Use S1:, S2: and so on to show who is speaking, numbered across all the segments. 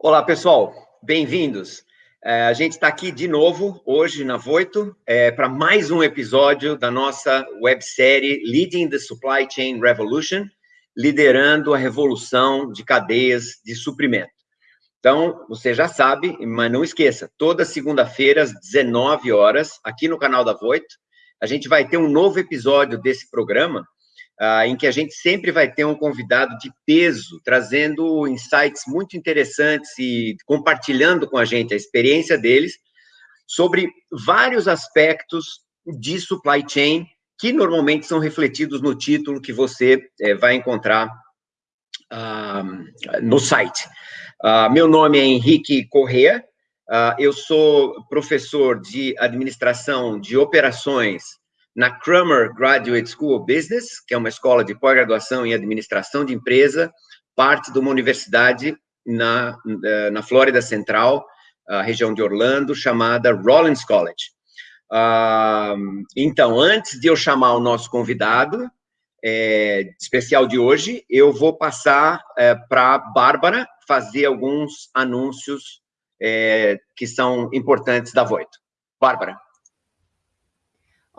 S1: Olá, pessoal, bem-vindos. É, a gente está aqui de novo, hoje, na Voito, é, para mais um episódio da nossa websérie Leading the Supply Chain Revolution, liderando a revolução de cadeias de suprimento. Então, você já sabe, mas não esqueça, toda segunda-feira, às 19 horas, aqui no canal da Voito, a gente vai ter um novo episódio desse programa, uh, em que a gente sempre vai ter um convidado de peso, trazendo insights muito interessantes e compartilhando com a gente a experiência deles sobre vários aspectos de supply chain que normalmente são refletidos no título que você eh, vai encontrar uh, no site. Uh, meu nome é Henrique Correa, eu sou professor de administração de operações na Cramer Graduate School of Business, que é uma escola de pós-graduação em administração de empresa, parte de uma universidade na, eh, na Flórida Central, a região de Orlando, chamada Rollins College. Uh, então, antes de eu chamar o nosso convidado é, especial de hoje, eu vou passar é, para a Bárbara fazer alguns anúncios é, que são importantes da Voito. Bárbara.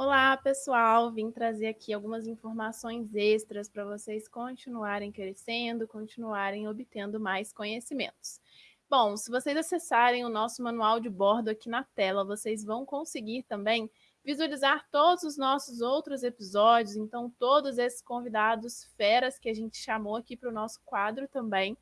S2: Olá, pessoal! Vim trazer aqui algumas informações extras para vocês continuarem crescendo, continuarem obtendo mais conhecimentos. Bom, se vocês acessarem o nosso manual de bordo aqui na tela, vocês vão conseguir também visualizar todos os nossos outros episódios, então todos esses convidados feras que a gente chamou aqui para o nosso quadro também,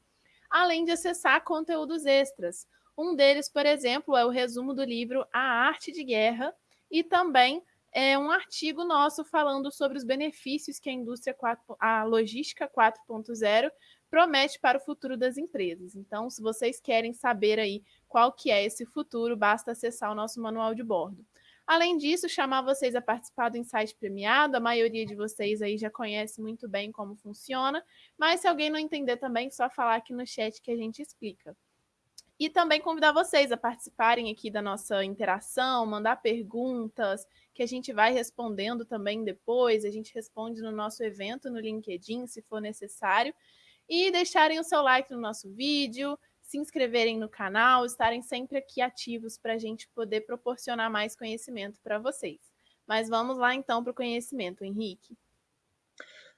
S2: além de acessar conteúdos extras. Um deles, por exemplo, é o resumo do livro A Arte de Guerra e também é um artigo nosso falando sobre os benefícios que a indústria 4, a logística 4.0 promete para o futuro das empresas. Então, se vocês querem saber aí qual que é esse futuro, basta acessar o nosso manual de bordo. Além disso, chamar vocês a participar do Insight Premiado, a maioria de vocês aí já conhece muito bem como funciona, mas se alguém não entender também, só falar aqui no chat que a gente explica. E também convidar vocês a participarem aqui da nossa interação, mandar perguntas, que a gente vai respondendo também depois. A gente responde no nosso evento no LinkedIn, se for necessário. E deixarem o seu like no nosso vídeo, se inscreverem no canal, estarem sempre aqui ativos para a gente poder proporcionar mais conhecimento para vocês. Mas vamos lá então para o conhecimento, Henrique.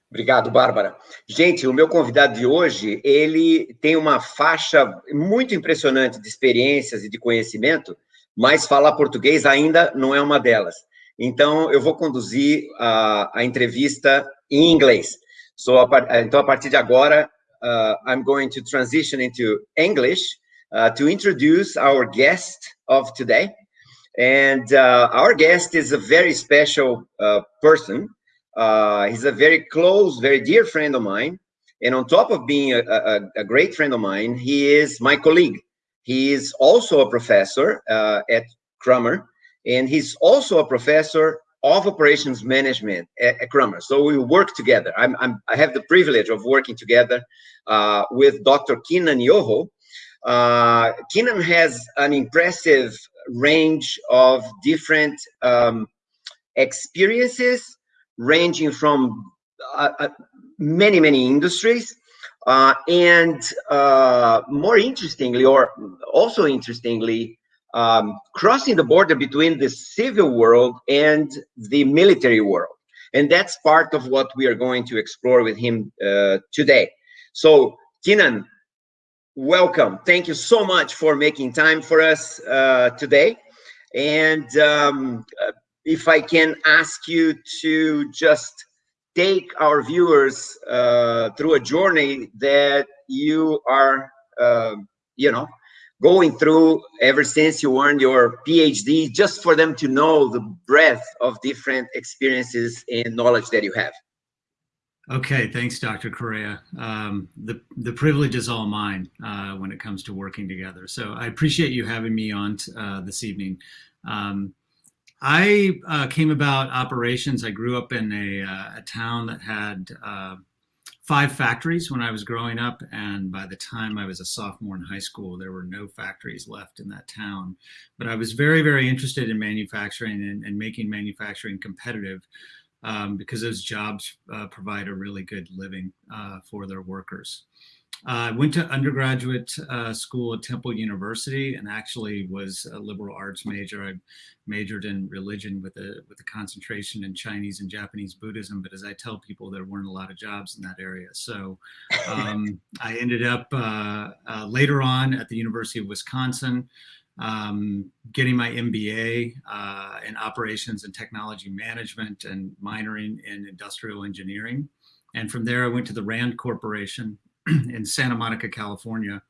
S1: Obrigado, Bárbara. Gente, o meu convidado de hoje, ele tem uma faixa muito impressionante de experiências e de conhecimento, mas falar português ainda não é uma delas. Então, eu vou conduzir a, a entrevista em inglês. So, a, então, a partir de agora, uh, I'm going to transition into English uh, to introduce our guest of today. And uh, our guest is a very special uh, person. Uh, he's a very close, very dear friend of mine. And on top of being a, a, a great friend of mine, he is my colleague. He is also a professor uh, at Crummer, and he's also a professor of operations management at, at Crummer. So we work together. I'm, I'm, i have the privilege of working together uh, with Dr. Keenan Yoho. Uh, Keenan has an impressive range of different um, experiences ranging from uh, uh, many, many industries. Uh, and more interestingly, or also interestingly, um, crossing the border between the civil world and the military world. And that's part of what we are going to explore with him uh, today. So, Keenan, welcome. Thank you so much for making time for us uh, today. And um, if I can ask you to just take our viewers uh, through a journey that you are, uh, you know, going through ever since you earned your PhD, just for them to know the breadth of different experiences and knowledge that you have.
S3: Okay, thanks, Dr. Correa. Um, the, the privilege is all mine uh, when it comes to working together. So I appreciate you having me on uh, this evening. Um, I uh, came about operations. I grew up in a, uh, a town that had uh, five factories when I was growing up. And by the time I was a sophomore in high school, there were no factories left in that town. But I was very, very interested in manufacturing and, and making manufacturing competitive um, because those jobs uh, provide a really good living uh, for their workers. I went to undergraduate uh, school at Temple University and actually was a liberal arts major. I majored in religion with a with a concentration in Chinese and Japanese Buddhism. But as I tell people, there weren't a lot of jobs in that area. So um, I ended up uh, uh, later on at the University of Wisconsin. Um, getting my MBA uh, in operations and technology management and minoring in industrial engineering. And from there, I went to the RAND Corporation in Santa Monica, California,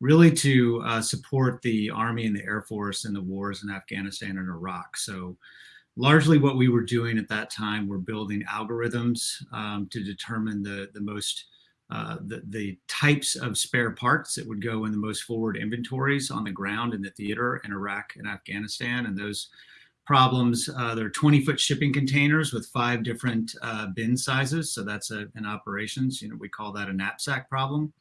S3: really to uh, support the Army and the Air Force in the wars in Afghanistan and Iraq. So largely what we were doing at that time, we're building algorithms um, to determine the, the most uh, the, the types of spare parts that would go in the most forward inventories on the ground in the theater in Iraq and Afghanistan. And those problems. Uh, there are 20 foot shipping containers with five different uh, bin sizes. So that's a, an operations, you know, we call that a knapsack problem.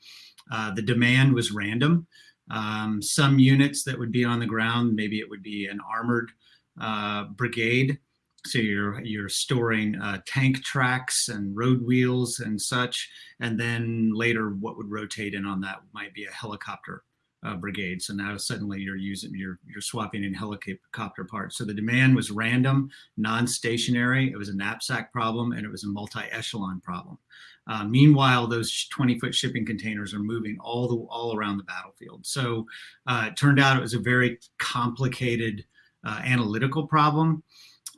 S3: Uh, the demand was random. Um, some units that would be on the ground, maybe it would be an armored uh, brigade. So you're you're storing uh, tank tracks and road wheels and such, and then later what would rotate in on that might be a helicopter uh, brigade. So now suddenly you're using, you're, you're swapping in helicopter parts. So the demand was random, non-stationary. It was a knapsack problem and it was a multi-echelon problem. Uh, meanwhile, those 20 foot shipping containers are moving all the all around the battlefield. So uh, it turned out it was a very complicated uh, analytical problem.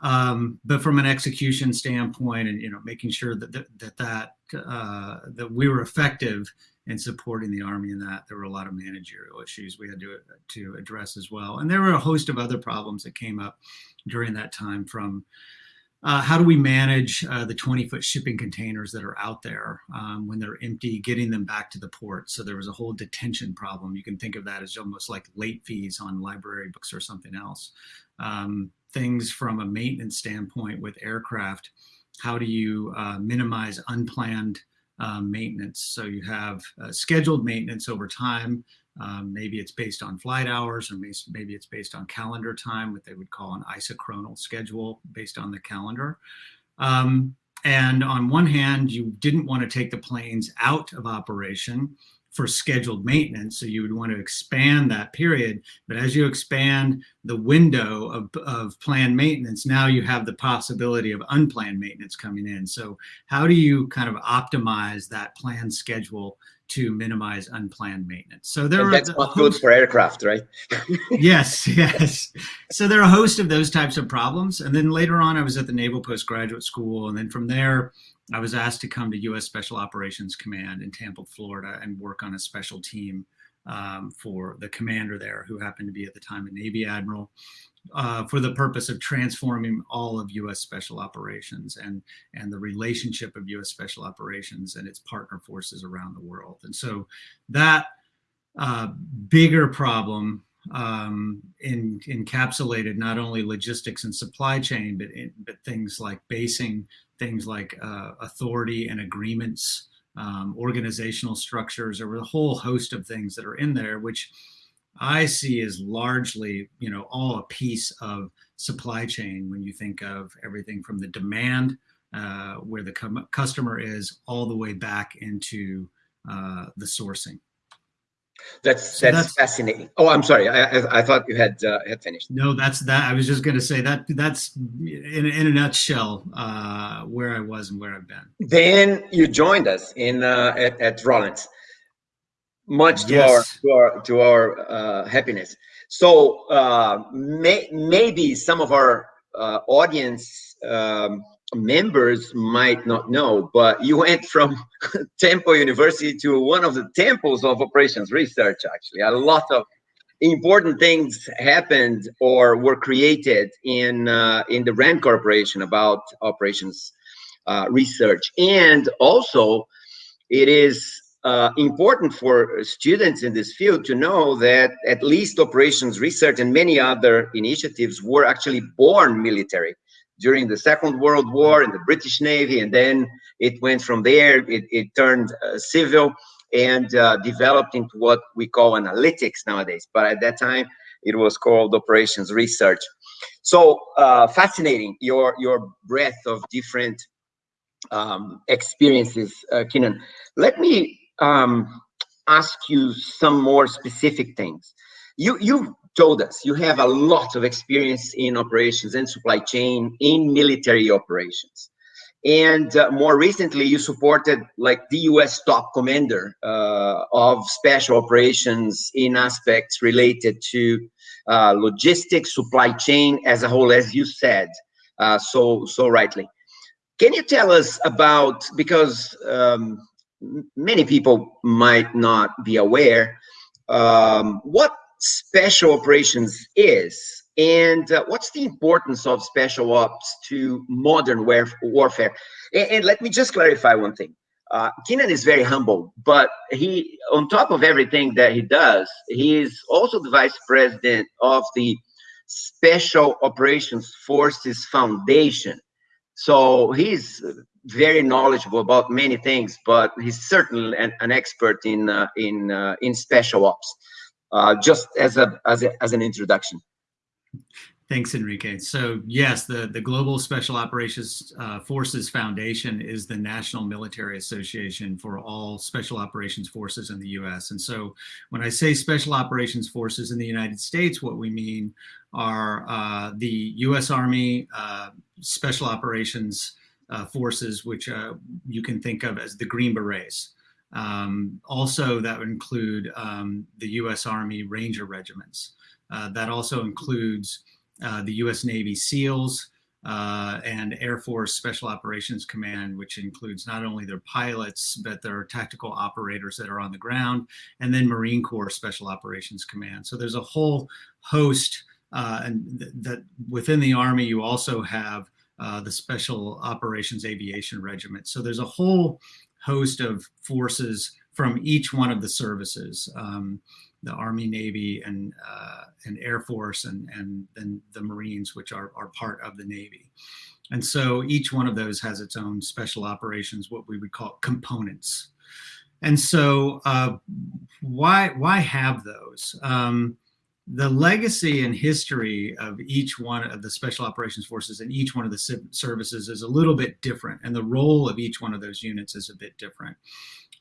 S3: Um, but from an execution standpoint and you know making sure that that that, that, uh, that we were effective and supporting the Army in that. There were a lot of managerial issues we had to, to address as well. And there were a host of other problems that came up during that time from uh, how do we manage uh, the 20 foot shipping containers that are out there um, when they're empty, getting them back to the port? So there was a whole detention problem. You can think of that as almost like late fees on library books or something else. Um, things from a maintenance standpoint with aircraft, how do you uh, minimize unplanned um, maintenance. So you have uh, scheduled maintenance over time. Um, maybe it's based on flight hours or maybe it's based on calendar time, what they would call an isochronal schedule based on the calendar. Um, and on one hand, you didn't want to take the planes out of operation for scheduled maintenance. So you would want to expand that period. But as you expand the window of, of planned maintenance, now you have the possibility of unplanned maintenance coming in. So how do you kind of optimize that planned schedule to minimize unplanned maintenance. So there
S1: and
S3: are
S1: that's not good for aircraft, right?
S3: yes, yes. So there are a host of those types of problems. And then later on, I was at the Naval Postgraduate School, and then from there, I was asked to come to U.S. Special Operations Command in Tampa, Florida, and work on a special team um, for the commander there, who happened to be at the time a Navy admiral, uh, for the purpose of transforming all of U.S. Special Operations and and the relationship of U.S. Special Operations and its partner forces around the world. And so that uh, bigger problem um, in, encapsulated not only logistics and supply chain, but in, but things like basing things like uh, authority and agreements, um, organizational structures, or a whole host of things that are in there, which I see as largely, you know, all a piece of supply chain when you think of everything from the demand, uh, where the customer is, all the way back into uh, the sourcing.
S1: That's so that's, that's, fascinating. Oh, I'm sorry. I, I, I thought you had uh, had finished.
S3: No, that's that. I was just going to say that that's in, in a nutshell uh, where I was and where I've been.
S1: Then you joined us in uh, at, at Rollins, much to yes. our to our to our uh, happiness. So uh, may, maybe some of our uh, audience um, members might not know, but you went from Temple University to one of the temples of operations research, actually. A lot of important things happened or were created in, uh, in the RAND Corporation about operations uh, research. And also, it is uh, important for students in this field to know that at least operations research and many other initiatives were actually born military during the Second World War in the British Navy, and then it went from there, it, it turned uh, civil and uh, developed into what we call analytics nowadays. But at that time, it was called operations research. So uh, fascinating, your, your breadth of different um, experiences, uh, Keenan. Let me um, ask you some more specific things. You, you told us you have a lot of experience in operations and supply chain in military operations. And uh, more recently, you supported like the U.S. top commander uh, of special operations in aspects related to uh, logistics, supply chain as a whole, as you said uh, so so rightly. Can you tell us about because um, many people might not be aware um, what special operations is and uh, what's the importance of special ops to modern warfare? And, and, let me just clarify one thing. Uh, is very humble, but he, on top of everything that he does, he is also the vice president of the Special Operations Forces Foundation. So he's very knowledgeable about many things, but he's certainly an, an expert in uh, in uh, in special ops. Uh, just as a as a, as an introduction.
S3: Thanks, Enrique. So yes, the, the Global Special Operations uh, Forces Foundation is the national military association for all special operations forces in the U.S. And so when I say special operations forces in the United States, what we mean are uh, the U.S. Army uh, Special Operations uh, Forces, which uh, you can think of as the Green Berets. Um, also, that would include um, the U.S. Army Ranger Regiments. Uh, that also includes uh, the U.S. Navy SEALs uh, and Air Force Special Operations Command, which includes not only their pilots, but their tactical operators that are on the ground, and then Marine Corps Special Operations Command. So there's a whole host, uh, and th that within the Army, you also have uh, the Special Operations Aviation Regiment. So there's a whole host of forces from each one of the services. Um, the Army, Navy, and uh, and Air Force, and and then the Marines, which are are part of the Navy. And so each one of those has its own special operations, what we would call components. And so uh, why why have those? Um, the legacy and history of each one of the special operations forces and each one of the services is a little bit different and the role of each one of those units is a bit different.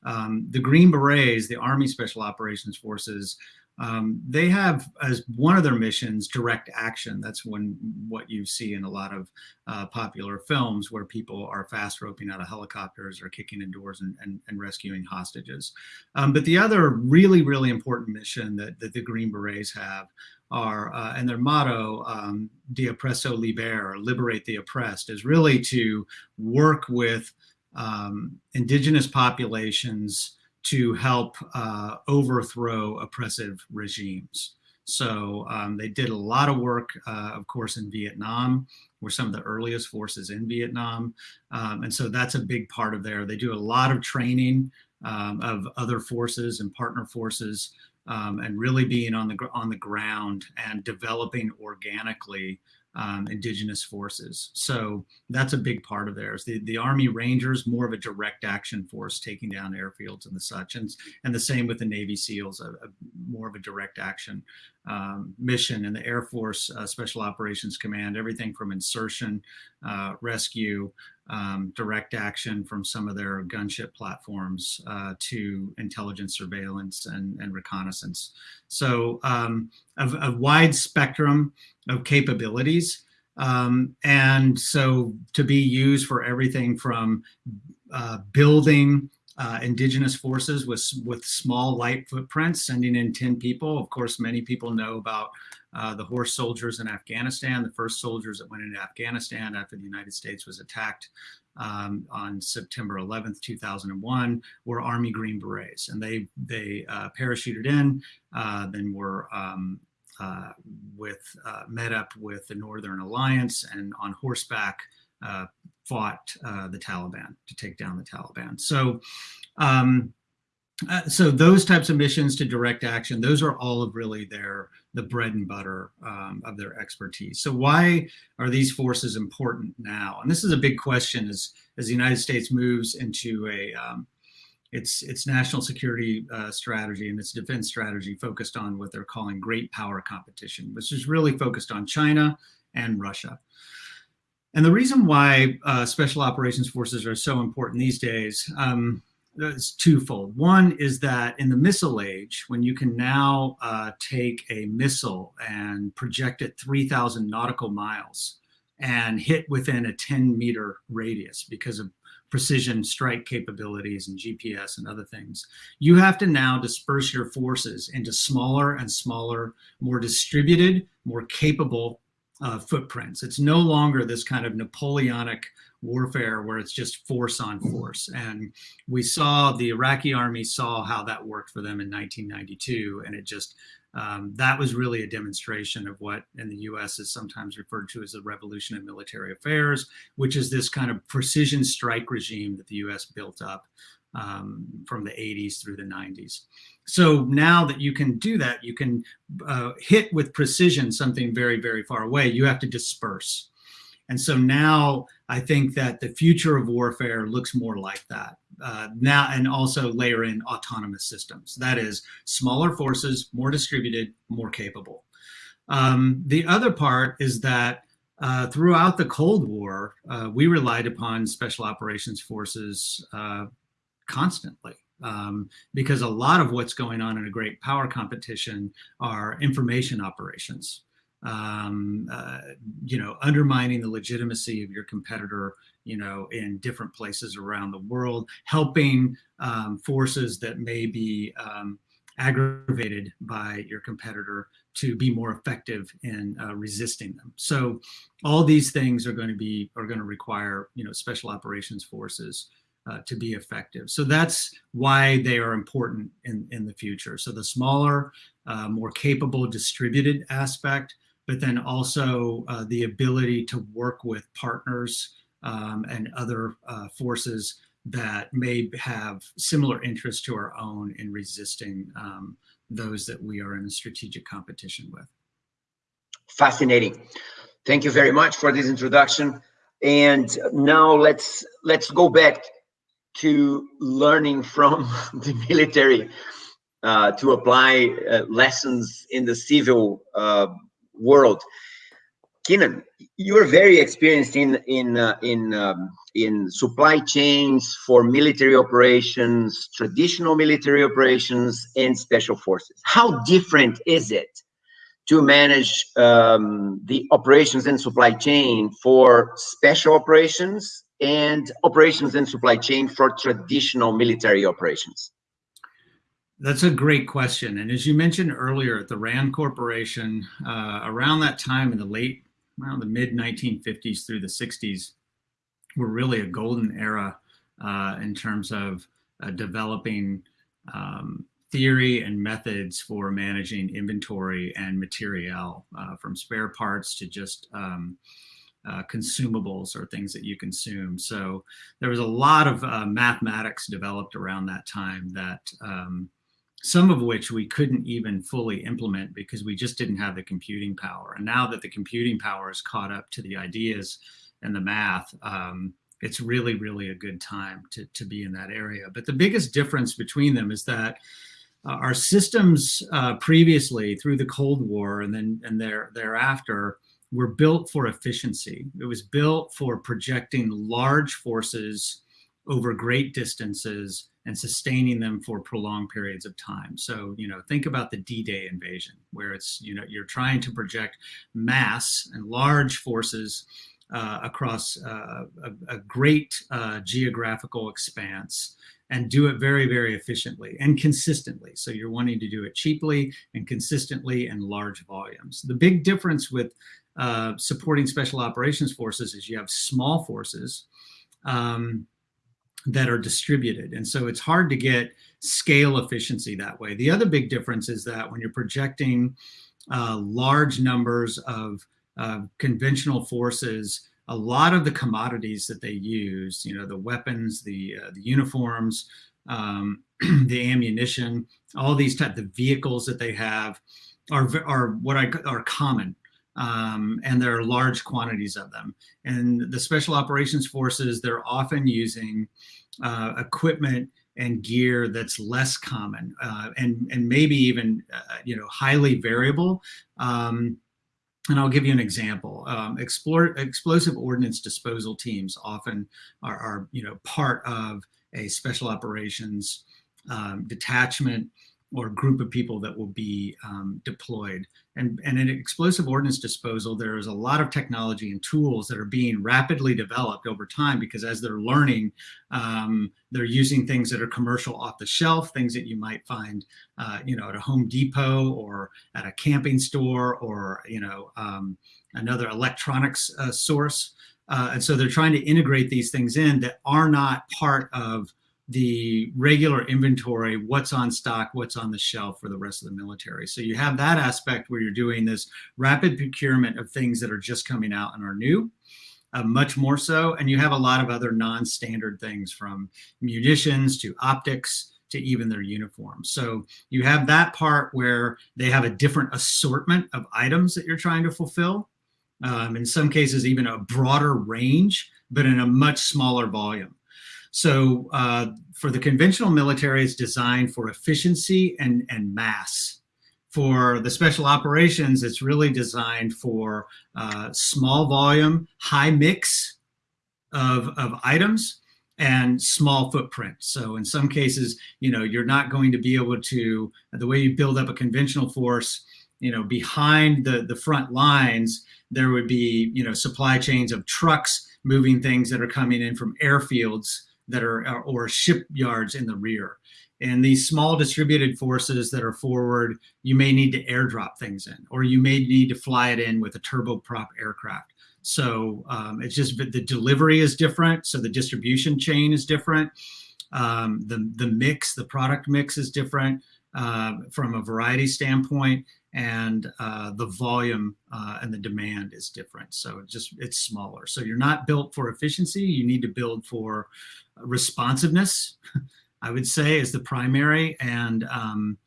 S3: Um, the Green Berets, the Army Special Operations Forces, um, they have as one of their missions direct action. That's when what you see in a lot of uh, popular films where people are fast roping out of helicopters or kicking in doors and, and, and rescuing hostages. Um, but the other really, really important mission that, that the Green Berets have are, uh, and their motto, um, De Oppresso Liber, liberate the oppressed, is really to work with um, indigenous populations to help uh, overthrow oppressive regimes. So um, they did a lot of work, uh, of course, in Vietnam. We're some of the earliest forces in Vietnam. Um, and so that's a big part of there. They do a lot of training um, of other forces and partner forces um, and really being on the, on the ground and developing organically um, indigenous forces. So that's a big part of theirs. The, the Army Rangers, more of a direct action force taking down airfields and the such. And, and the same with the Navy SEALs, a, a more of a direct action um, mission. And the Air Force uh, Special Operations Command, everything from insertion, uh, rescue, um, direct action from some of their gunship platforms uh, to intelligence surveillance and, and reconnaissance. So um, a, a, wide spectrum of capabilities. Um, and so to be used for everything from uh, building uh, indigenous forces with, with small light footprints, sending in 10 people. Of course, many people know about uh, the horse soldiers in Afghanistan, the first soldiers that went into Afghanistan after the United States was attacked um, on September 11th, 2001, were Army Green Berets. And they, they uh, parachuted in, uh, then were um, uh, with, uh, met up with the Northern Alliance and on horseback fought the Taliban to take down the Taliban. So um, uh, so those types of missions to direct action, those are all of really their the bread and butter um, of their expertise. So why are these forces important now? And this is a big question as as the United States moves into a um, its its national security uh, strategy and its defense strategy focused on what they're calling great power competition, which is really focused on China and Russia. And the reason why uh, special operations forces are so important these days, um, it's twofold. One is that in the missile age, when you can now uh, take a missile and project it 3,000 nautical miles and hit within a 10 meter radius because of precision strike capabilities and GPS and other things, you have to now disperse your forces into smaller and smaller, more distributed, more capable uh, footprints. It's no longer this kind of Napoleonic warfare where it's just force on force. And we saw the Iraqi army saw how that worked for them in 1992. And it just, um, that was really a demonstration of what in the US is sometimes referred to as the revolution in military affairs, which is this kind of precision strike regime that the US built up um, from the 80s through the 90s. So now that you can do that, you can uh, hit with precision something very, very far away. You have to disperse. And so now I think that the future of warfare looks more like that. Uh, now, and also layer in autonomous systems. That is smaller forces, more distributed, more capable. Um, the other part is that uh, throughout the Cold War, uh, we relied upon special operations forces uh, constantly. Um, because a lot of what's going on in a great power competition are information operations um, uh, you know, undermining the legitimacy of your competitor, you know, in different places around the world, helping um, forces that may be um, aggravated by your competitor to be more effective in uh, resisting them. So all these things are going to be are going to require you know special operations forces uh, to be effective. So that's why they are important in in the future. So the smaller, uh, more capable distributed aspect but then also uh, the ability to work with partners um, and other uh, forces that may have similar interests to our own in resisting um, those that we are in a strategic competition with.
S1: Fascinating. Thank you very much for this introduction. And now let's let's go back to learning from the military uh, to apply uh, lessons in the civil uh, world. Keenan, you're very experienced in in uh, in um, in supply chains for military operations, traditional military operations, and special forces. How different is it to manage um, the operations and supply chain for special operations and operations and supply chain for traditional military operations?
S3: That's a great question. And as you mentioned earlier, at the RAND Corporation, uh, around that time in the late, around the mid 1950s through the 60s, were really a golden era uh, in terms of uh, developing um, theory and methods for managing inventory and material, uh, from spare parts to just um, uh, consumables or things that you consume. So there was a lot of uh, mathematics developed around that time that um, some of which we couldn't even fully implement because we just didn't have the computing power. And now that the computing power is caught up to the ideas and the math, um, it's really, really a good time to, to be in that area. But the biggest difference between them is that uh, our systems uh, previously through the Cold War and then and there, thereafter were built for efficiency. It was built for projecting large forces over great distances and sustaining them for prolonged periods of time. So, you know, think about the D-Day invasion, where it's, you know, you're trying to project mass and large forces uh, across uh, a, a, great uh, geographical expanse and do it very, very efficiently and consistently. So you're wanting to do it cheaply and consistently in large volumes. The big difference with uh, supporting special operations forces is you have small forces um, that are distributed. And so it's hard to get scale efficiency that way. The other big difference is that when you're projecting uh, large numbers of uh, conventional forces, a lot of the commodities that they use, you know, the weapons, the, uh, the uniforms, um, the ammunition, all these type of vehicles that they have are, are what I are common um, and there are large quantities of them. And the special operations forces, they're often using uh, equipment and gear that's less common uh, and, and maybe even, uh, you know, highly variable. Um, and I'll give you an example. Um, explore, explosive ordnance disposal teams often are, are, you know, part of a special operations um, detachment or group of people that will be um, deployed. And, and in explosive ordnance disposal, there is a lot of technology and tools that are being rapidly developed over time because as they're learning, um, they're using things that are commercial off the shelf, things that you might find, uh, you know, at a Home Depot or at a camping store or, you know, um, another electronics uh, source. Uh, and so they're trying to integrate these things in that are not part of the regular inventory, what's on stock, what's on the shelf for the rest of the military. So you have that aspect where you're doing this rapid procurement of things that are just coming out and are new. Uh, much more so. And you have a lot of other non-standard things from munitions to optics to even their uniforms. So you have that part where they have a different assortment of items that you're trying to fulfill. Um, in some cases, even a broader range, but in a much smaller volume. So uh, for the conventional military, it's designed for efficiency and, and mass. For the special operations, it's really designed for uh, small volume, high mix of, of items and small footprint. So in some cases, you know, you're not going to be able to, the way you build up a conventional force, you know, behind the, the front lines, there would be, you know, supply chains of trucks moving things that are coming in from airfields that are or shipyards in the rear. And these small distributed forces that are forward, you may need to airdrop things in, or you may need to fly it in with a turboprop aircraft. So um, it's just the delivery is different. So the distribution chain is different. Um, the, the mix, the product mix is different uh, from a variety standpoint and uh, the volume uh, and the demand is different. So it just it's smaller. So you're not built for efficiency. You need to build for responsiveness. I would say is the primary and um,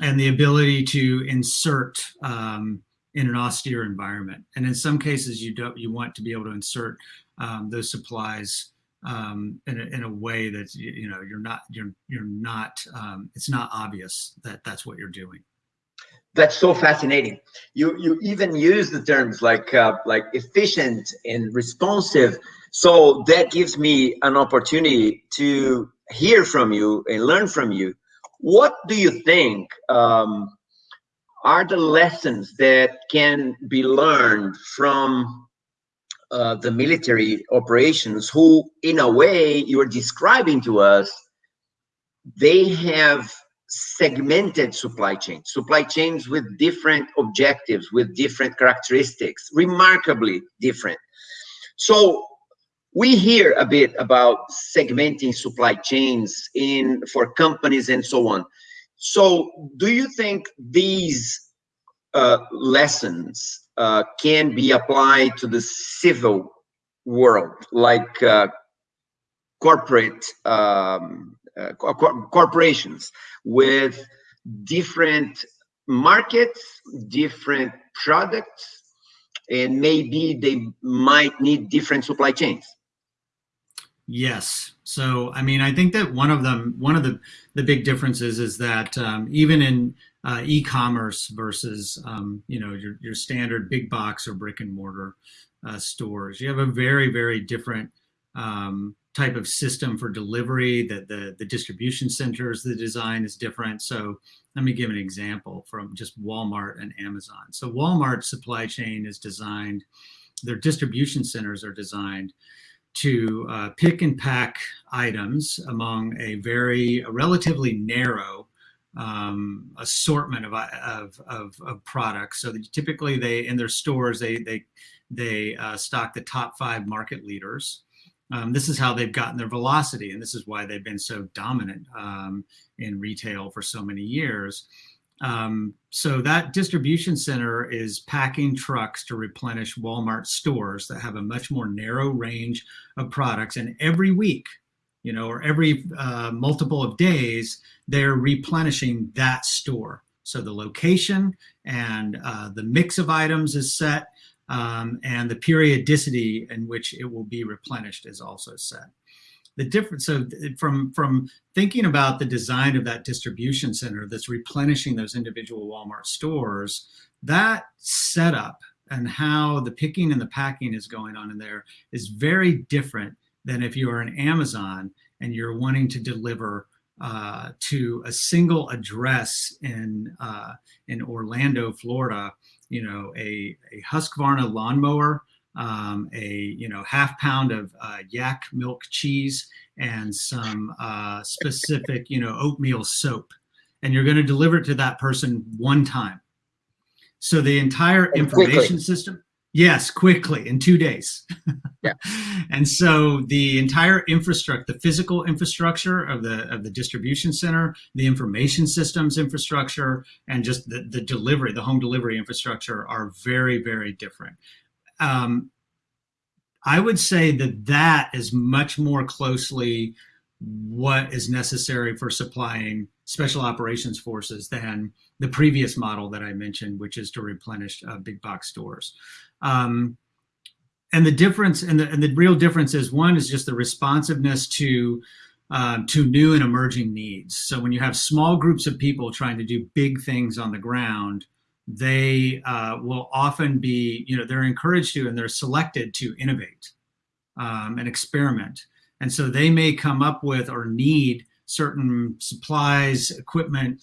S3: and the ability to insert um, in an austere environment. And in some cases, you don't you want to be able to insert um, those supplies um, in, a, in a way that you, you know you're not you're you're not um, it's not obvious that that's what you're doing
S1: that's so fascinating. You you even use the terms like uh, like efficient and responsive. So that gives me an opportunity to hear from you and learn from you. What do you think um, are the lessons that can be learned from uh, the military operations? Who, in a way, you are describing to us, they have segmented supply chains, supply chains with different objectives, with different characteristics, remarkably different. So we hear a bit about segmenting supply chains in for companies and so on. So do you think these uh, lessons uh, can be applied to the civil world, like uh, corporate um, uh, corporations with different markets, different products, and maybe they might need different supply chains.
S3: Yes. So, I mean, I think that one of them, one of the, the big differences is that um, even in uh, e-commerce versus, um, you know, your, your standard big box or brick and mortar uh, stores, you have a very, very different um, type of system for delivery, that the, the distribution centers, the design is different. So let me give an example from just Walmart and Amazon. So Walmart's supply chain is designed, their distribution centers are designed to uh, pick and pack items among a very a relatively narrow um, assortment of, of, of, of, products. So typically they in their stores they they they uh, stock the top five market leaders. Um, this is how they've gotten their velocity, and this is why they've been so dominant um, in retail for so many years. Um, so that distribution center is packing trucks to replenish Walmart stores that have a much more narrow range of products. And every week, you know, or every uh, multiple of days, they're replenishing that store. So the location and uh, the mix of items is set um, and the periodicity in which it will be replenished is also set. The difference so from from thinking about the design of that distribution center that's replenishing those individual Walmart stores, that setup and how the picking and the packing is going on in there is very different than if you are an Amazon and you're wanting to deliver uh, to a single address in uh, in Orlando, Florida, you know, a, a Husqvarna lawnmower, um, a you know half pound of uh, yak milk cheese, and some uh, specific you know oatmeal soap, and you're going to deliver it to that person one time. So the entire information quickly. system Yes, quickly in two days.
S1: yeah.
S3: And so the entire infrastructure, the physical infrastructure of the of the distribution center, the information systems infrastructure, and just the, the delivery, the home delivery infrastructure are very, very different. Um, I would say that that is much more closely what is necessary for supplying special operations forces than the previous model that I mentioned, which is to replenish uh, big box stores. Um, and the difference and the, and the real difference is one is just the responsiveness to um, to new and emerging needs. So when you have small groups of people trying to do big things on the ground, they uh, will often be, you know, they're encouraged to and they're selected to innovate um, and experiment. And so they may come up with or need certain supplies, equipment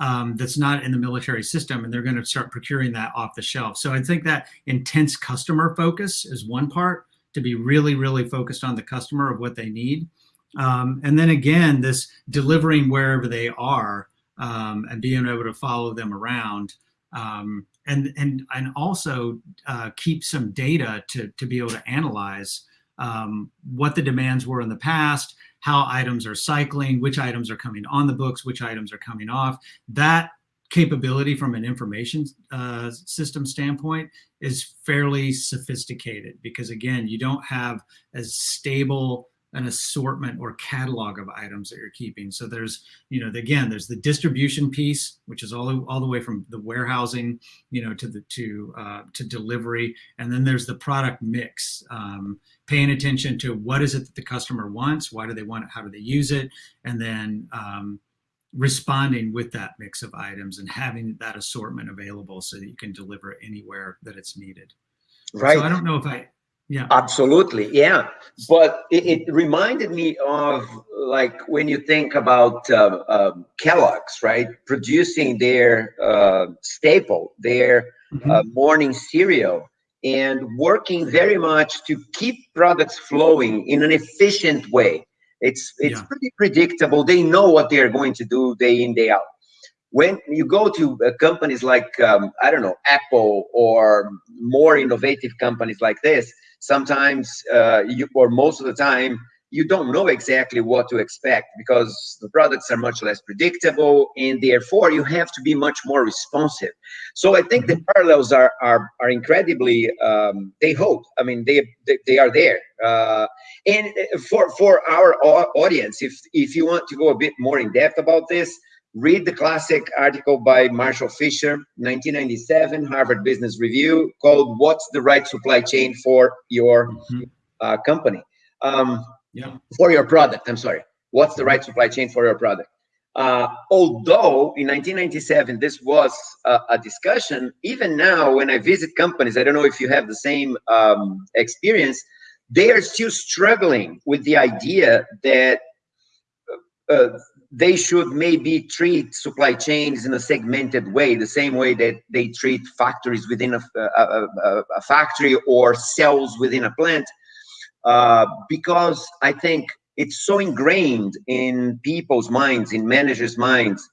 S3: um, that's not in the military system, and they're going to start procuring that off the shelf. So I think that intense customer focus is one part to be really, really focused on the customer of what they need. Um, and then again, this delivering wherever they are um, and being able to follow them around. Um, and, and, and also uh, keep some data to, to be able to analyze um, what the demands were in the past, how items are cycling, which items are coming on the books, which items are coming off. That capability from an information uh, system standpoint is fairly sophisticated because again, you don't have as stable an assortment or catalog of items that you're keeping. So there's, you know, again, there's the distribution piece, which is all, all the way from the warehousing, you know, to the to uh, to delivery, and then there's the product mix. Um, paying attention to what is it that the customer wants, why do they want it, how do they use it, and then um, responding with that mix of items and having that assortment available so that you can deliver anywhere that it's needed.
S1: Right.
S3: So I don't know if I
S1: yeah. Absolutely. Yeah. But it, it, reminded me of like when you think about uh, uh, Kellogg's, right? Producing their uh, staple, their mm-hmm. Uh, morning cereal, and working very much to keep products flowing in an efficient way. It's it's yeah. pretty predictable. They know what they are going to do day in day out. When you go to uh, companies like um, I don't know Apple or more innovative companies like this, sometimes uh, you or most of the time you don't know exactly what to expect because the products are much less predictable and therefore you have to be much more responsive so i think the mm-hmm. parallels are are, are incredibly um, they hold i mean they they, they are there uh, and uh, for for our audience if if you want to go a bit more in depth about this read the classic article by Marshall Fisher, 1997, Harvard Business Review, called "What's the Right Supply Chain for Your mm-hmm. uh, Company?" Um,
S3: yeah.
S1: For your product, I'm sorry. What's the right supply chain for your product? Uh, although in 1997 this was a, a, discussion, even now when I visit companies, I don't know if you have the same um, experience, they are still struggling with the idea that uh, they should maybe treat supply chains in a segmented way, the same way that they treat factories within a, a, a, a factory or cells within a plant, uh, because I think it's so ingrained in people's minds, in managers' minds,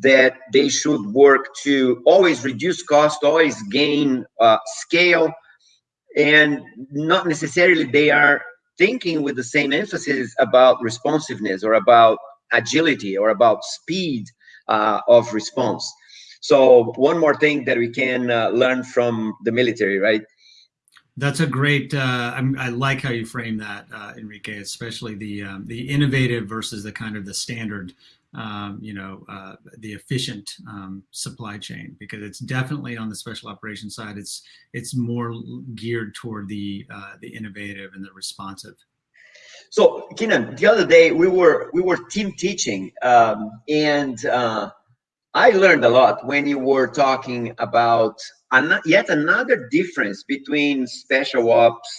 S1: that they should work to always reduce cost, always gain uh, scale, and not necessarily they are thinking with the same emphasis about responsiveness or about agility or about speed uh, of response. So one more thing that we can uh, learn from the military, right?
S3: That's a great. Uh, i like how you frame that, uh, Enrique, especially the um, the innovative versus the kind of the standard, um, you know, uh, the efficient um, supply chain. Because it's definitely on the special operations side. It's it's more geared toward the uh, the innovative and the responsive.
S1: So, Keenan, the other day we were we were team teaching, um, and uh, I learned a lot when you were talking about an yet another difference between special ops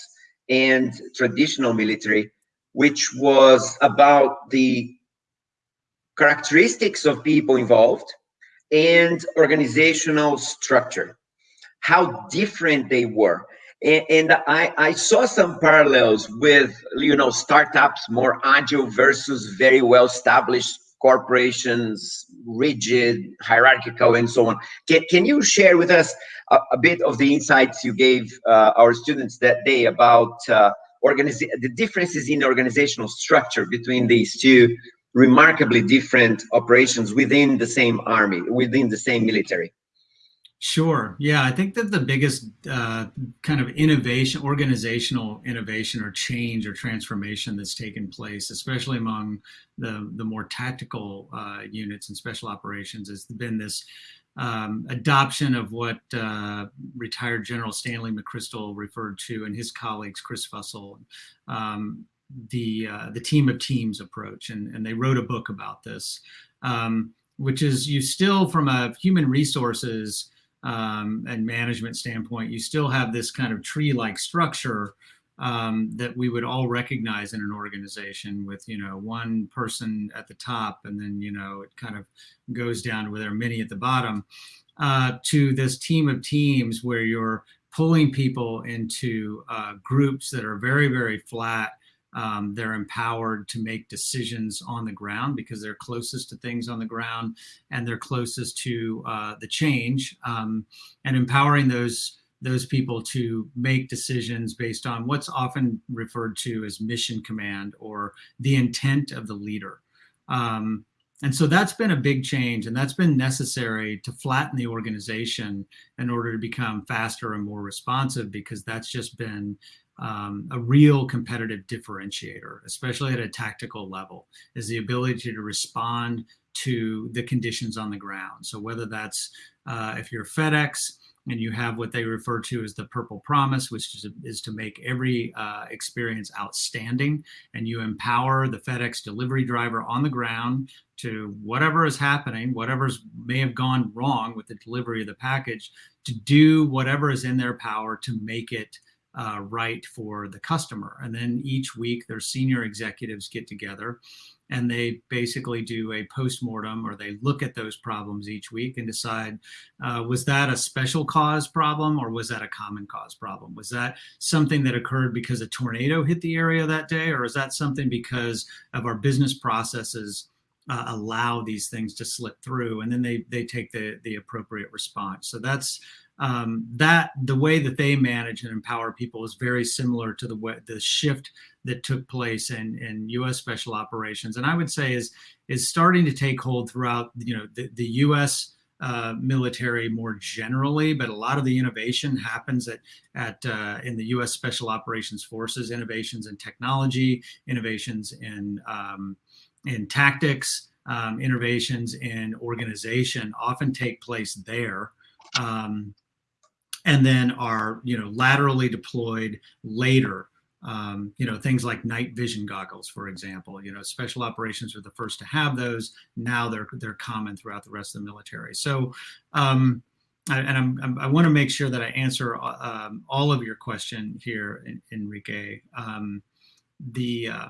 S1: and traditional military, which was about the characteristics of people involved and organizational structure, how different they were. And, and I, I saw some parallels with, you know, startups, more agile versus very well-established corporations, rigid, hierarchical, and so on. Can, can you share with us a, a bit of the insights you gave uh, our students that day about uh, the differences in organizational structure between these two remarkably different operations within the same army, within the same military?
S3: Sure. Yeah, I think that the biggest uh, kind of innovation, organizational innovation or change or transformation that's taken place, especially among the, the more tactical uh, units and special operations, has been this um, adoption of what uh, retired General Stanley McChrystal referred to and his colleagues, Chris Fussell, um, the uh, the team of teams approach, and, and they wrote a book about this, um, which is you still from a human resources um, and management standpoint, you still have this kind of tree-like structure um, that we would all recognize in an organization with, you know, one person at the top and then, you know, it kind of goes down where there are many at the bottom uh, to this team of teams where you're pulling people into uh, groups that are very, very flat. Um, they're empowered to make decisions on the ground because they're closest to things on the ground and they're closest to uh, the change um, and empowering those those people to make decisions based on what's often referred to as mission command or the intent of the leader. Um, and so that's been a big change and that's been necessary to flatten the organization in order to become faster and more responsive because that's just been um, a real competitive differentiator, especially at a tactical level, is the ability to respond to the conditions on the ground. So whether that's uh, if you're FedEx, and you have what they refer to as the purple promise, which is, is to make every uh, experience outstanding. And you empower the FedEx delivery driver on the ground to whatever is happening, whatever's may have gone wrong with the delivery of the package, to do whatever is in their power to make it uh, right for the customer. And then each week their senior executives get together and they basically do a post-mortem or they look at those problems each week and decide uh, was that a special cause problem or was that a common cause problem? Was that something that occurred because a tornado hit the area that day or is that something because of our business processes uh, allow these things to slip through? And then they they take the the appropriate response. So that's um, that the way that they manage and empower people is very similar to the way the shift that took place in, in U.S. special operations, and I would say is is starting to take hold throughout you know the, the U.S. Uh, military more generally, but a lot of the innovation happens at at uh, in the U.S. Special Operations Forces. Innovations in technology, innovations in um, in tactics, um, innovations in organization often take place there. Um, and then are you know laterally deployed later. Um, you know things like night vision goggles, for example. You know special operations are the first to have those. Now they're they're common throughout the rest of the military. So. Um, and I'm, I'm, i want to make sure that I answer uh, um, all of your question here, Enrique. Um, the uh,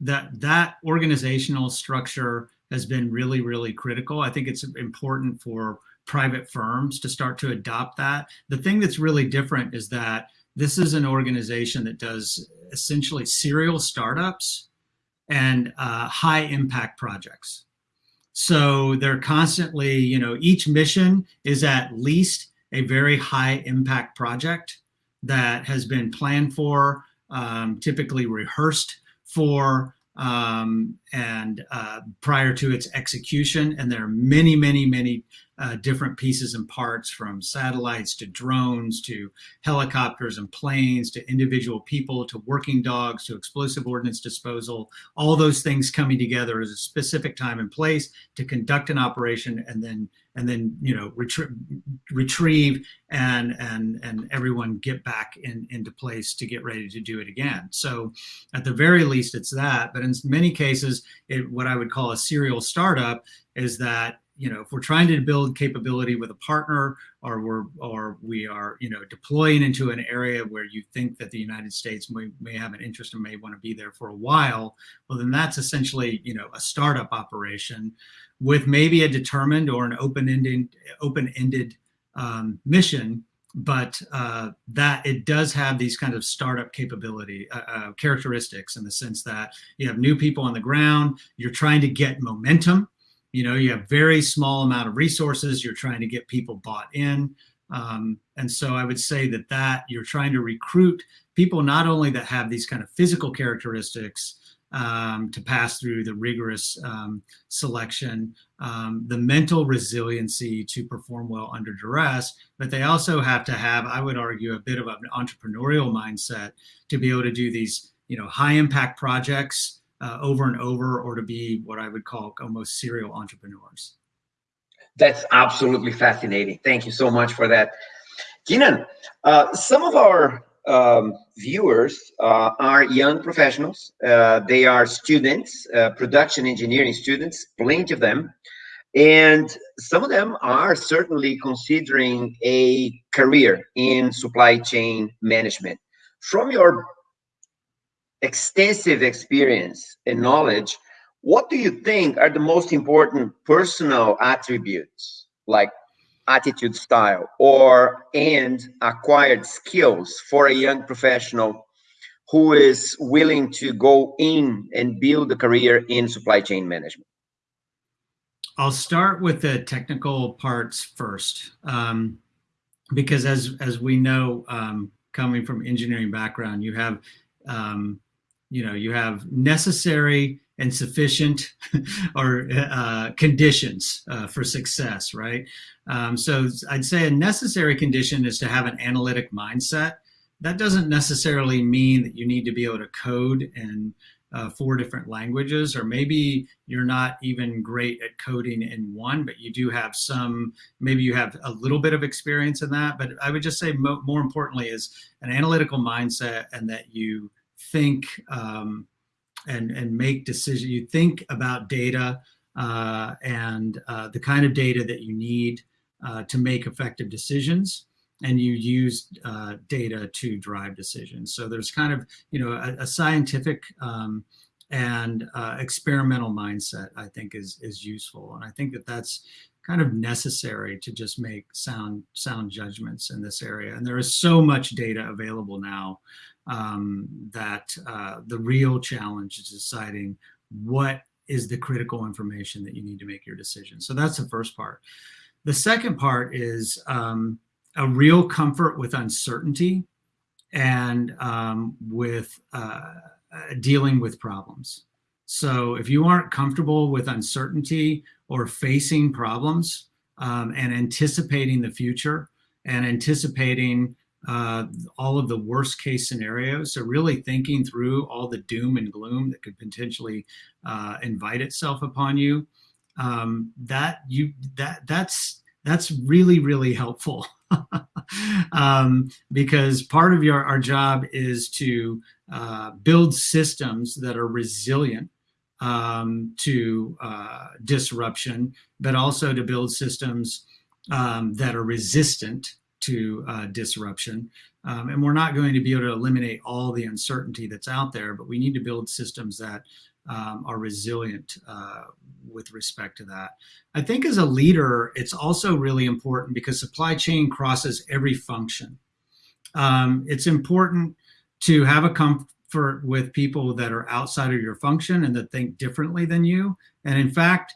S3: that that organizational structure has been really, really critical. I think it's important for private firms to start to adopt that. The thing that's really different is that this is an organization that does essentially serial startups and uh, high impact projects. So they're constantly, you know, each mission is at least a very high impact project that has been planned for, um, typically rehearsed for, um, and uh, prior to its execution. And there are many, many, many uh, different pieces and parts from satellites to drones to helicopters and planes to individual people to working dogs to explosive ordnance disposal, all those things coming together at a specific time and place to conduct an operation and then and then you know retrie retrieve and and and everyone get back in into place to get ready to do it again. So at the very least it's that. But in many cases it what i would call a serial startup is that you know, if we're trying to build capability with a partner or we're, or we are, you know, deploying into an area where you think that the United States may, may have an interest and may want to be there for a while, well, then that's essentially, you know, a startup operation with maybe a determined or an open-ended open-ended um, mission but uh, that it does have these kind of startup capability uh, uh, characteristics in the sense that you have new people on the ground, you're trying to get momentum, you know, you have very small amount of resources, you're trying to get people bought in. Um, and so I would say that that you're trying to recruit people not only that have these kind of physical characteristics, um, to pass through the rigorous um, selection, um, the mental resiliency to perform well under duress, but they also have to have, I would argue, a bit of an entrepreneurial mindset to be able to do these, you know, high impact projects uh, over and over, or to be what I would call almost serial entrepreneurs.
S1: That's absolutely fascinating. Thank you so much for that. Keenan, uh, some of our um, viewers uh, are young professionals. Uh, they are students, uh, production engineering students, plenty of them. And some of them are certainly considering a career in supply chain management. From your extensive experience and knowledge, what do you think are the most important personal attributes like attitude style or and acquired skills for a young professional who is willing to go in and build a career in supply chain management?
S3: I'll start with the technical parts first, um, because as as we know, um, coming from engineering background, you have, um, you know, you have necessary and sufficient or uh, conditions uh, for success, right? Um, so I'd say a necessary condition is to have an analytic mindset. That doesn't necessarily mean that you need to be able to code in uh, four different languages, or maybe you're not even great at coding in one, but you do have some, maybe you have a little bit of experience in that. But I would just say mo more importantly is an analytical mindset and that you think um, and, and make decisions. You think about data uh, and uh, the kind of data that you need uh, to make effective decisions and you use uh, data to drive decisions. So there's kind of, you know, a, a scientific um, and uh, experimental mindset, I think is, is useful. And I think that that's kind of necessary to just make sound, sound judgments in this area. And there is so much data available now um, that uh, the real challenge is deciding what is the critical information that you need to make your decision. So that's the first part. The second part is um, a real comfort with uncertainty and um, with uh, dealing with problems. So if you aren't comfortable with uncertainty or facing problems um, and anticipating the future and anticipating uh, all of the worst case scenarios. So really thinking through all the doom and gloom that could potentially uh, invite itself upon you. Um, that you that that's that's really really helpful um, because part of your our job is to uh, build systems that are resilient um, to uh, disruption, but also to build systems um, that are resistant to uh, disruption. Um, and we're not going to be able to eliminate all the uncertainty that's out there, but we need to build systems that um, are resilient uh, with respect to that. I think as a leader, it's also really important because supply chain crosses every function. Um, it's important to have a comfort with people that are outside of your function and that think differently than you. And in fact,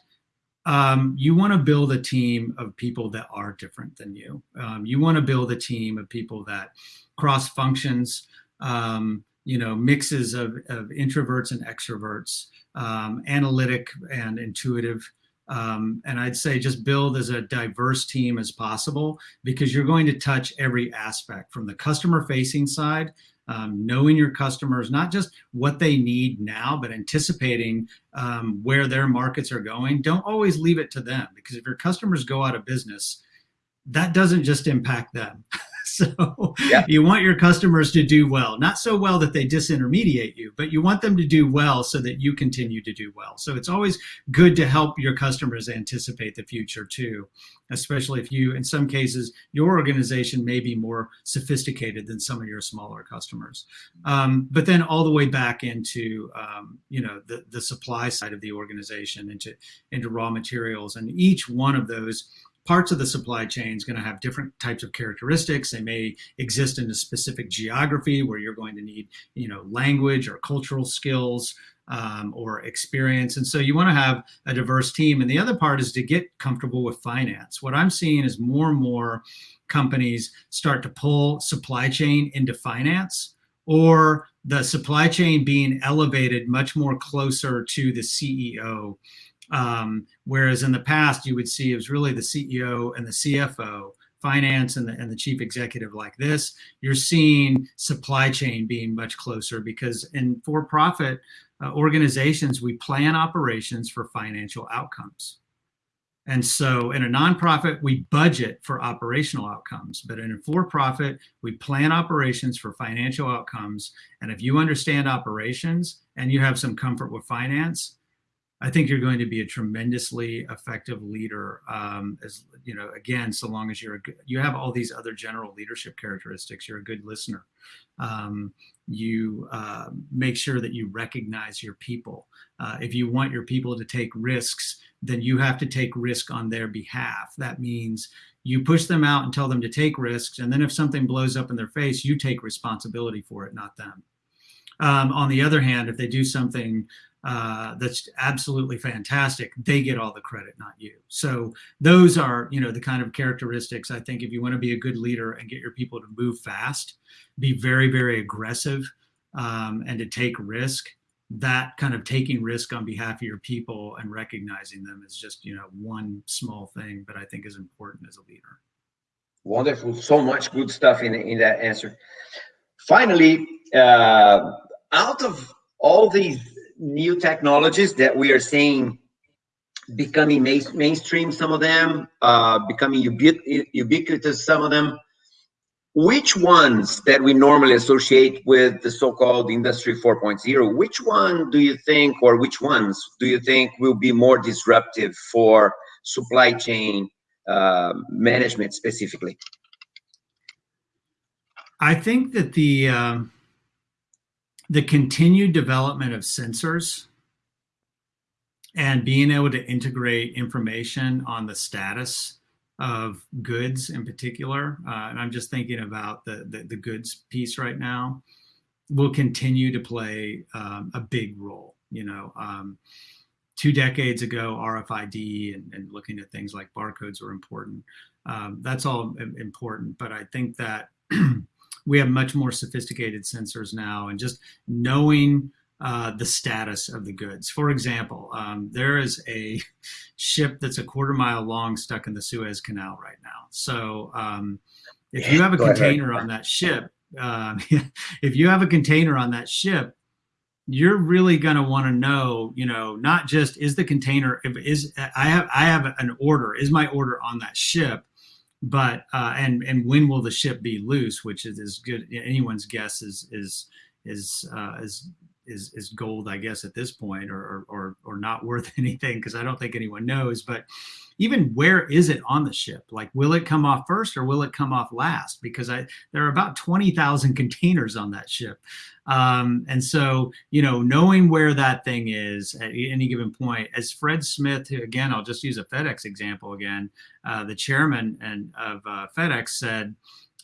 S3: um, you want to build a team of people that are different than you. Um, you want to build a team of people that cross functions, um, you know, mixes of, of introverts and extroverts, um, analytic and intuitive. Um, and I'd say just build as a diverse team as possible because you're going to touch every aspect from the customer facing side um, knowing your customers, not just what they need now, but anticipating um, where their markets are going. Don't always leave it to them because if your customers go out of business, that doesn't just impact them. so yeah. you want your customers to do well, not so well that they disintermediate you, but you want them to do well so that you continue to do well. So it's always good to help your customers anticipate the future too, especially if you, in some cases, your organization may be more sophisticated than some of your smaller customers. Um, but then all the way back into, um, you know, the, the supply side of the organization, into, into raw materials. And each one of those parts of the supply chain is going to have different types of characteristics. They may exist in a specific geography where you're going to need, you know, language or cultural skills um, or experience. And so you want to have a diverse team. And the other part is to get comfortable with finance. What I'm seeing is more and more companies start to pull supply chain into finance or the supply chain being elevated much more closer to the CEO um, whereas in the past, you would see it was really the CEO and the CFO, finance and the, and the chief executive like this. You're seeing supply chain being much closer because in for-profit uh, organizations, we plan operations for financial outcomes. And so in a nonprofit, we budget for operational outcomes, but in a for-profit, we plan operations for financial outcomes. And if you understand operations and you have some comfort with finance, I think you're going to be a tremendously effective leader. Um, as you know, again, so long as you're good, you have all these other general leadership characteristics. You're a good listener. Um, you uh, make sure that you recognize your people. Uh, if you want your people to take risks, then you have to take risk on their behalf. That means you push them out and tell them to take risks, and then if something blows up in their face, you take responsibility for it, not them. Um, on the other hand, if they do something uh, that's absolutely fantastic, they get all the credit, not you. So those are, you know, the kind of characteristics I think if you want to be a good leader and get your people to move fast, be very, very aggressive, um, and to take risk, that kind of taking risk on behalf of your people and recognizing them is just, you know, one small thing, but I think is important as a leader.
S1: Wonderful. So much good stuff in, in that answer. Finally, uh, out of all these new technologies that we are seeing becoming main, mainstream, some of them, uh, becoming ubiqu ubiquitous, some of them. Which ones that we normally associate with the so-called Industry 4.0, which one do you think, or which ones do you think will be more disruptive for supply chain uh, management specifically?
S3: I think that the um, the continued development of sensors and being able to integrate information on the status of goods in particular, uh, and I'm just thinking about the, the, the, goods piece right now, will continue to play um, a big role. You know, um, two decades ago, RFID and, and, looking at things like barcodes were important. Um, that's all important, but I think that we have much more sophisticated sensors now and just knowing uh, the status of the goods. For example, um, there is a ship that's a quarter mile long stuck in the Suez Canal right now. So um, if you have a container on that ship, um, if you have a container on that ship, you're really going to want to know, you know, not just is the container, if is I have I have an order, is my order on that ship, but uh, and and when will the ship be loose? Which is as good anyone's guess is is is uh, is is is gold, I guess, at this point, or or or not worth anything because I don't think anyone knows. But even where is it on the ship? Like, will it come off first or will it come off last? Because I there are about twenty thousand containers on that ship, um, and so you know, knowing where that thing is at any given point, as Fred Smith, again, I'll just use a FedEx example again. Uh, the chairman and of uh, FedEx said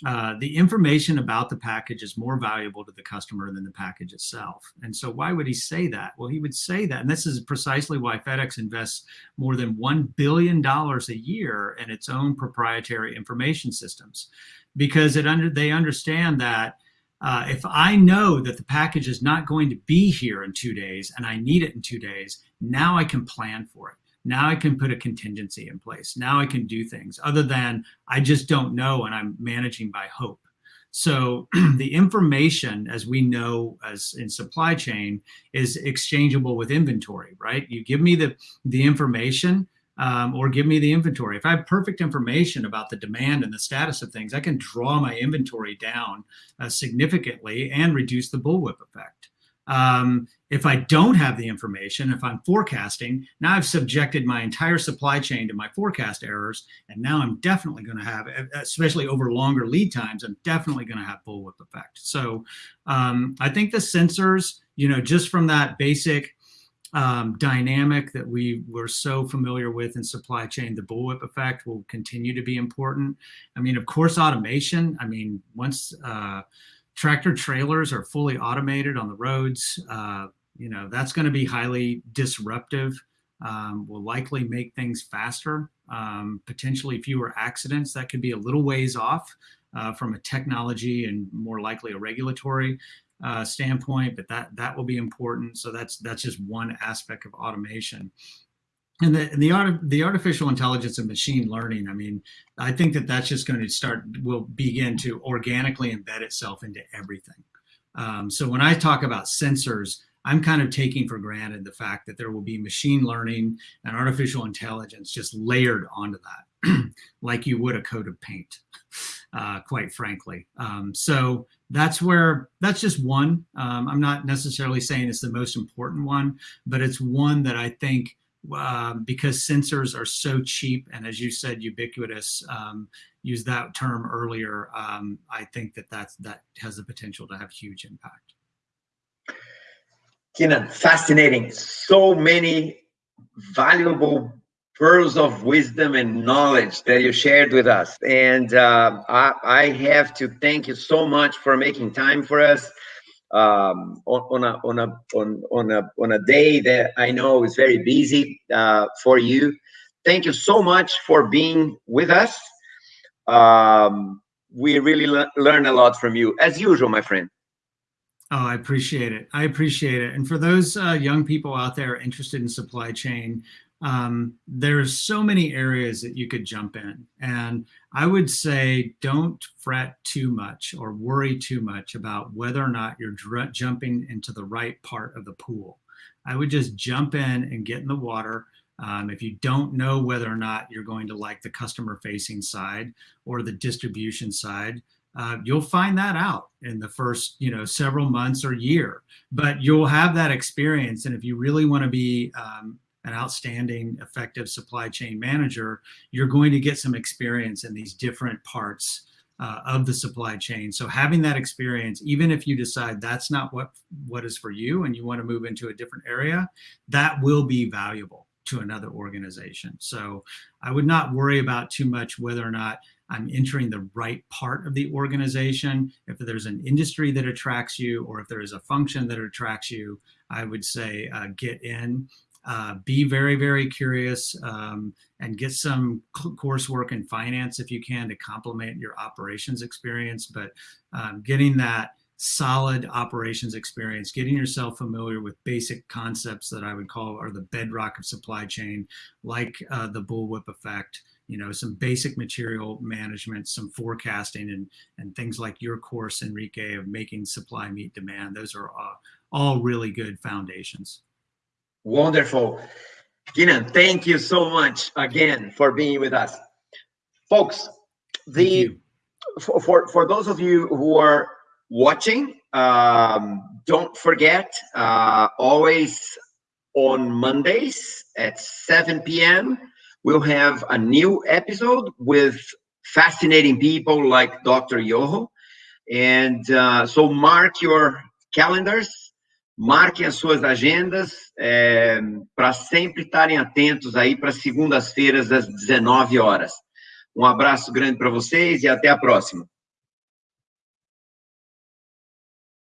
S3: uh, the information about the package is more valuable to the customer than the package itself. And so why would he say that? Well, he would say that, and this is precisely why FedEx invests more than $1 billion a year in its own proprietary information systems, because it under, they understand that uh, if I know that the package is not going to be here in two days and I need it in two days, now I can plan for it. Now I can put a contingency in place. Now I can do things other than I just don't know and I'm managing by hope. So the information, as we know as in supply chain, is exchangeable with inventory, right? You give me the, the information, um, or give me the inventory. If I have perfect information about the demand and the status of things, I can draw my inventory down uh, significantly and reduce the bullwhip effect. Um, if I don't have the information, if I'm forecasting, now I've subjected my entire supply chain to my forecast errors, and now I'm definitely going to have, especially over longer lead times, I'm definitely going to have bullwhip effect. So um, I think the sensors, you know, just from that basic um, dynamic that we were so familiar with in supply chain, the bullwhip effect will continue to be important. I mean, of course, automation. I mean, once uh, tractor trailers are fully automated on the roads, uh, you know, that's going to be highly disruptive. Um, will likely make things faster, um, potentially fewer accidents. That could be a little ways off uh, from a technology and more likely a regulatory uh, standpoint, but that that will be important. So that's that's just one aspect of automation. And the the, art, the artificial intelligence and machine learning, I mean, I think that that's just going to start, will begin to organically embed itself into everything. Um, so when I talk about sensors, I'm kind of taking for granted the fact that there will be machine learning and artificial intelligence just layered onto that, like you would a coat of paint, uh, quite frankly. Um, so that's where, that's just one. Um, I'm not necessarily saying it's the most important one, but it's one that I think um, because sensors are so cheap and as you said, ubiquitous, um, use that term earlier, um, I think that that's, that has the potential to have huge impact.
S1: Keenan, fascinating. So many valuable pearls of wisdom and knowledge that you shared with us. And uh, I, I, have to thank you so much for making time for us um, on, on, a, on, a, on, on, a, on a day that I know is very busy uh, for you. Thank you so much for being with us. Um, we really le learned a lot from you, as usual, my friend.
S3: Oh, I appreciate it. I appreciate it. And for those uh, young people out there interested in supply chain, um, there's so many areas that you could jump in. And I would say don't fret too much or worry too much about whether or not you're jumping into the right part of the pool. I would just jump in and get in the water. Um, if you don't know whether or not you're going to like the customer facing side or the distribution side, uh, you'll find that out in the first you know several months or year but you'll have that experience and if you really want to be um, an outstanding, effective supply chain manager, you're going to get some experience in these different parts uh, of the supply chain. So having that experience, even if you decide that's not what, what is for you and you want to move into a different area, that will be valuable to another organization. So I would not worry about too much whether or not I'm entering the right part of the organization. If there's an industry that attracts you or if there is a function that attracts you, I would say uh, get in uh, be very, very curious um, and get some coursework in finance if you can to complement your operations experience. But um, getting that solid operations experience, getting yourself familiar with basic concepts that I would call are the bedrock of supply chain, like uh, the bullwhip effect, you know, some basic material management, some forecasting, and and things like your course, Enrique, of making supply meet demand. Those are uh, all really good foundations.
S1: Wonderful. Keenan, thank you so much again for being with us. Folks, the for, for, for those of you who are watching, um, don't forget, uh, always on Mondays at 7 p.m., we'll have a new episode with fascinating people like Dr. Yoho. And uh, so mark your calendars Marquem as suas agendas é, para sempre estarem atentos aí para segundas-feiras às 19 horas. Um abraço grande para vocês e até a próxima.